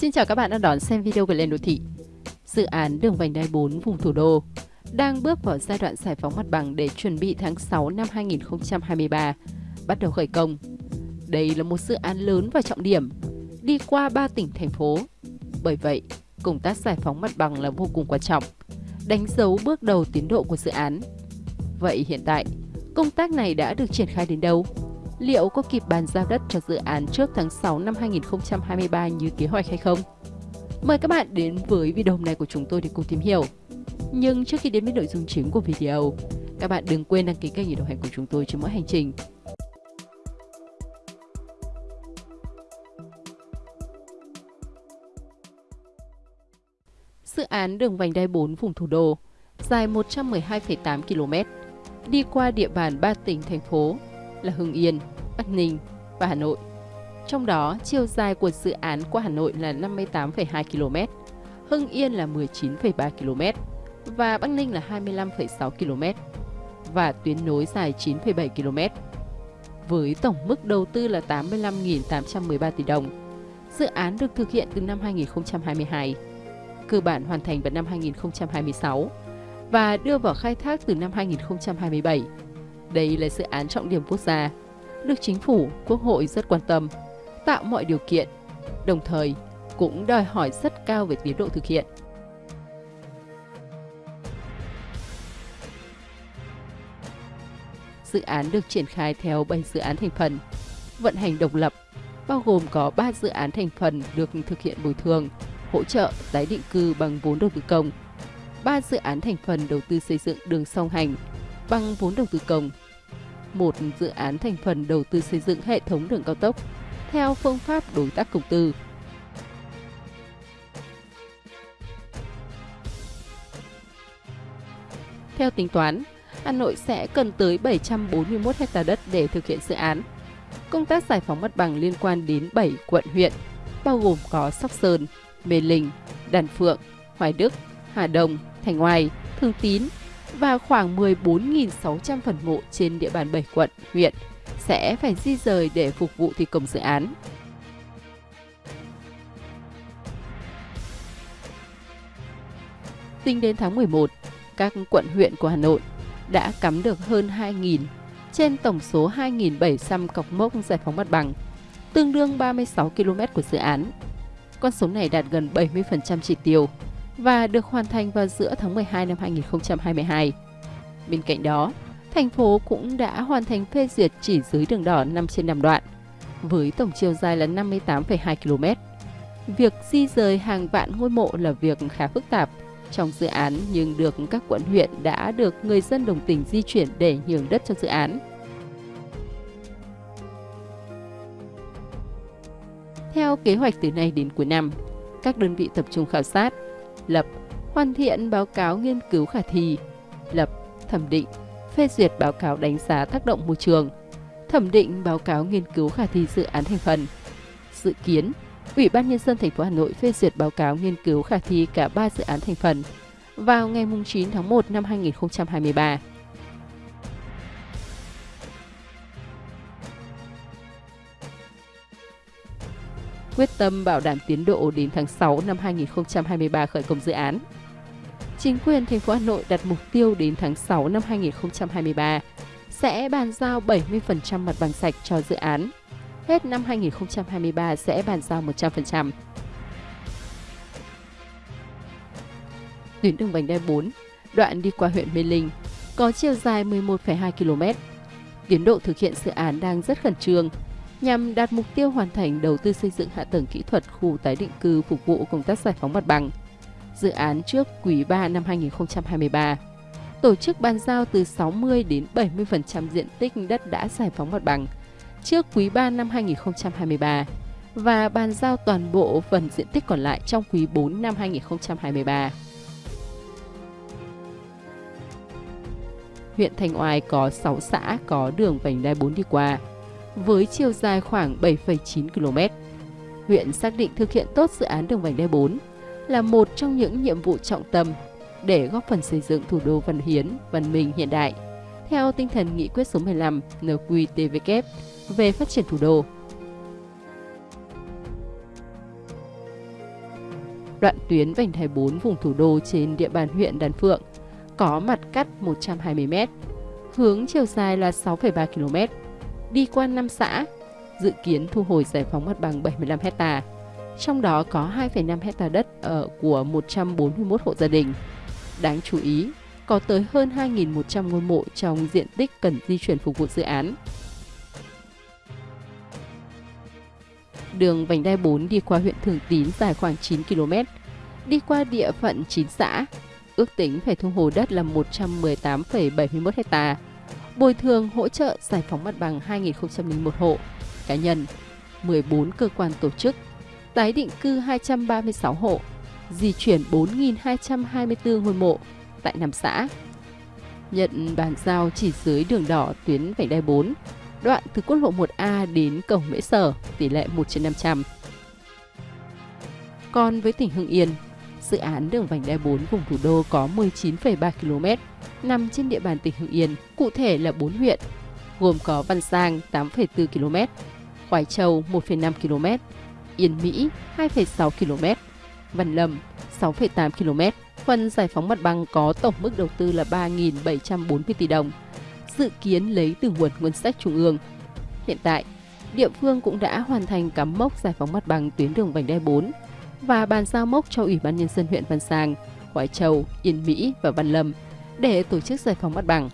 Xin chào các bạn đang đón xem video của Lên Đô Thị. Dự án đường vành đai 4 vùng thủ đô đang bước vào giai đoạn giải phóng mặt bằng để chuẩn bị tháng 6 năm 2023 bắt đầu khởi công. Đây là một dự án lớn và trọng điểm, đi qua 3 tỉnh thành phố. Bởi vậy, công tác giải phóng mặt bằng là vô cùng quan trọng, đánh dấu bước đầu tiến độ của dự án. Vậy hiện tại, công tác này đã được triển khai đến đâu? Liệu có kịp bàn giao đất cho dự án trước tháng 6 năm 2023 như kế hoạch hay không? Mời các bạn đến với video hôm nay của chúng tôi để cùng tìm hiểu. Nhưng trước khi đến với nội dung chính của video, các bạn đừng quên đăng ký kênh để đồng hành cùng chúng tôi trên mỗi hành trình. Dự án đường vành đai 4 vùng thủ đô dài 112,8 km, đi qua địa bàn 3 tỉnh thành phố là Hưng Yên, Bắc Ninh và Hà Nội. Trong đó, chiều dài của dự án qua Hà Nội là 58,2 km, Hưng Yên là 19,3 km và Bắc Ninh là 25,6 km và tuyến nối dài 9,7 km. Với tổng mức đầu tư là 85.813 tỷ đồng, dự án được thực hiện từ năm 2022, cơ bản hoàn thành vào năm 2026 và đưa vào khai thác từ năm 2027 đây là dự án trọng điểm quốc gia, được chính phủ, quốc hội rất quan tâm, tạo mọi điều kiện, đồng thời cũng đòi hỏi rất cao về tiến độ thực hiện. Dự án được triển khai theo 7 dự án thành phần, vận hành độc lập, bao gồm có 3 dự án thành phần được thực hiện bồi thường, hỗ trợ tái định cư bằng vốn đầu tư công, 3 dự án thành phần đầu tư xây dựng đường song hành bằng vốn đầu tư công, một dự án thành phần đầu tư xây dựng hệ thống đường cao tốc theo phương pháp đối tác công tư. Theo tính toán, Hà Nội sẽ cần tới 741 ha đất để thực hiện dự án. Công tác giải phóng mặt bằng liên quan đến 7 quận huyện, bao gồm có Sóc Sơn, Mê Linh, Đàn Phượng, Hoài Đức, Hà Đông, Thành Ngoài, Thường Tín, và khoảng 14.600 phần mộ trên địa bàn 7 quận, huyện sẽ phải di rời để phục vụ thi công dự án. Tính đến tháng 11, các quận huyện của Hà Nội đã cắm được hơn 2.000 trên tổng số 2.700 cọc mốc giải phóng mặt bằng, tương đương 36 km của dự án. Con số này đạt gần 70% chỉ tiêu và được hoàn thành vào giữa tháng 12 năm 2022. Bên cạnh đó, thành phố cũng đã hoàn thành phê duyệt chỉ dưới đường đỏ 5 trên 5 đoạn, với tổng chiều dài là 58,2 km. Việc di rời hàng vạn ngôi mộ là việc khá phức tạp trong dự án nhưng được các quận huyện đã được người dân đồng tình di chuyển để nhường đất cho dự án. Theo kế hoạch từ nay đến cuối năm, các đơn vị tập trung khảo sát, lập, hoàn thiện báo cáo nghiên cứu khả thi, lập, thẩm định, phê duyệt báo cáo đánh giá tác động môi trường, thẩm định báo cáo nghiên cứu khả thi dự án thành phần. Dự kiến, Ủy ban Nhân dân thành phố Hà Nội phê duyệt báo cáo nghiên cứu khả thi cả 3 dự án thành phần vào ngày 9 tháng 1 năm 2023. Quyết tâm bảo đảm tiến độ đến tháng 6 năm 2023 khởi công dự án. Chính quyền thành phố Hà Nội đặt mục tiêu đến tháng 6 năm 2023 sẽ bàn giao 70% mặt bằng sạch cho dự án. Hết năm 2023 sẽ bàn giao 100%. Tuyến đường vành đai 4, đoạn đi qua huyện Mê Linh, có chiều dài 11,2 km. Tiến độ thực hiện dự án đang rất khẩn trương, nhằm đạt mục tiêu hoàn thành đầu tư xây dựng hạ tầng kỹ thuật khu tái định cư phục vụ công tác giải phóng mặt bằng. Dự án trước quý 3 năm 2023 tổ chức bàn giao từ 60 đến 70% diện tích đất đã giải phóng mặt bằng trước quý 3 năm 2023 và bàn giao toàn bộ phần diện tích còn lại trong quý 4 năm 2023. Huyện Thanh Oai có 6 xã có đường vành đai 4 đi qua, với chiều dài khoảng 7,9 km. Huyện xác định thực hiện tốt dự án đường vành đai 4 là một trong những nhiệm vụ trọng tâm để góp phần xây dựng thủ đô văn hiến, văn minh hiện đại, theo tinh thần nghị quyết số 15 NQTVK về phát triển thủ đô. đoạn tuyến vành đai 4 vùng thủ đô trên địa bàn huyện Đan Phượng, có mặt cắt 120m, hướng chiều dài là 6,3 km, đi qua 5 xã, dự kiến thu hồi giải phóng mặt bằng 75 hecta. Trong đó có 2,5 hecta đất ở của 141 hộ gia đình. Đáng chú ý, có tới hơn 2.100 ngôi mộ trong diện tích cần di chuyển phục vụ dự án. Đường vành đai 4 đi qua huyện Thường Tín dài khoảng 9 km, đi qua địa phận 9 xã, ước tính phải thu hồi đất là 118,71 hectare Bồi thường hỗ trợ giải phóng mặt bằng 2.001 hộ, cá nhân, 14 cơ quan tổ chức, tái định cư 236 hộ, di chuyển 4.224 ngôi mộ tại 5 xã. Nhận bàn giao chỉ dưới đường đỏ tuyến vành đai 4, đoạn từ quốc lộ 1A đến cổng Mễ Sở, tỷ lệ 1 trên 500. Còn với tỉnh Hưng Yên, dự án đường vành đai 4 vùng thủ đô có 19,3 km, nằm trên địa bàn tỉnh Hưng Yên, cụ thể là 4 huyện, gồm có Văn Giang 8,4 km, Khoái Châu 1,5 km, Yên Mỹ 2,6 km, Văn Lâm 6,8 km. Phần giải phóng mặt bằng có tổng mức đầu tư là 3.740 tỷ đồng, dự kiến lấy từ nguồn ngân sách trung ương. Hiện tại, địa phương cũng đã hoàn thành cắm mốc giải phóng mặt bằng tuyến đường vành đai 4 và bàn giao mốc cho Ủy ban Nhân dân huyện Văn Giang, Hoài Châu, Yên Mỹ và Văn Lâm để tổ chức giải phóng mặt bằng.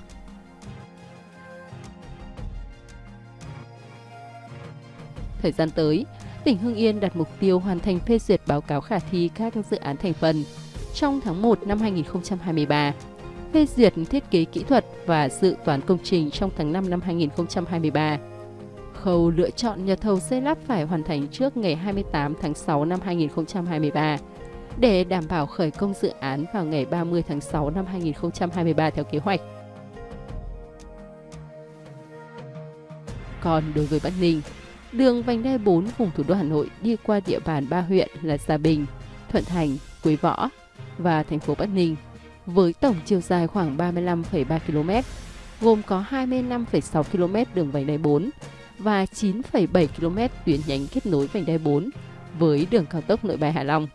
Thời gian tới, tỉnh Hưng Yên đặt mục tiêu hoàn thành phê duyệt báo cáo khả thi các dự án thành phần trong tháng 1 năm 2023, phê duyệt thiết kế kỹ thuật và dự toán công trình trong tháng 5 năm 2023. Khâu lựa chọn nhà thầu xây lắp phải hoàn thành trước ngày 28 tháng 6 năm 2023 để đảm bảo khởi công dự án vào ngày 30 tháng 6 năm 2023 theo kế hoạch. Còn đối với Bắc Ninh, đường vành đai 4 vùng thủ đô Hà Nội đi qua địa bàn ba huyện là Gia Bình, Thuận Thành, Quế Võ và thành phố Bắc Ninh với tổng chiều dài khoảng 35,3 km, gồm có 25,6 km đường vành đai 4 và 9,7 km tuyến nhánh kết nối vành đai 4 với đường cao tốc Nội Bài Hạ Long.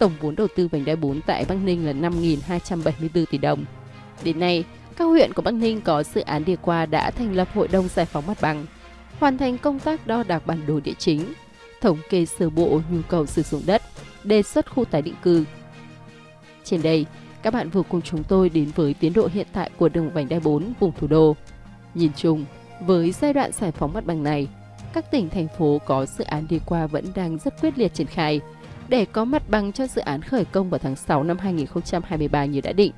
Tổng vốn đầu tư vành đai 4 tại Bắc Ninh là 5.274 tỷ đồng. Đến nay, các huyện của Bắc Ninh có dự án đi qua đã thành lập Hội đồng Giải phóng mặt bằng, hoàn thành công tác đo đạc bản đồ địa chính, thống kê sơ bộ nhu cầu sử dụng đất, đề xuất khu tái định cư. Trên đây, các bạn vừa cùng chúng tôi đến với tiến độ hiện tại của đường vành đai 4 vùng thủ đô. Nhìn chung, với giai đoạn giải phóng mặt bằng này, các tỉnh, thành phố có dự án đi qua vẫn đang rất quyết liệt triển khai để có mặt bằng cho dự án khởi công vào tháng 6 năm 2023 như đã định.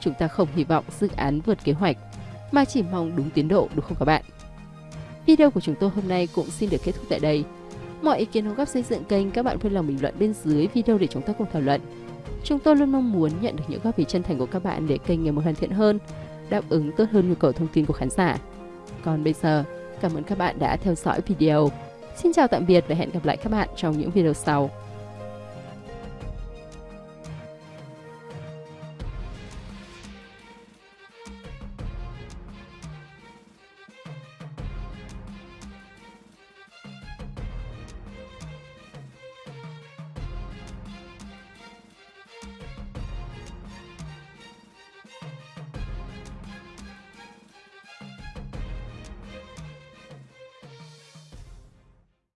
Chúng ta không hy vọng dự án vượt kế hoạch, mà chỉ mong đúng tiến độ đúng không các bạn? Video của chúng tôi hôm nay cũng xin được kết thúc tại đây. Mọi ý kiến đóng góp xây dựng kênh các bạn vui lòng bình luận bên dưới video để chúng ta cùng thảo luận. Chúng tôi luôn mong muốn nhận được những góp ý chân thành của các bạn để kênh ngày một hoàn thiện hơn, đáp ứng tốt hơn nhu cầu thông tin của khán giả. Còn bây giờ, cảm ơn các bạn đã theo dõi video. Xin chào tạm biệt và hẹn gặp lại các bạn trong những video sau.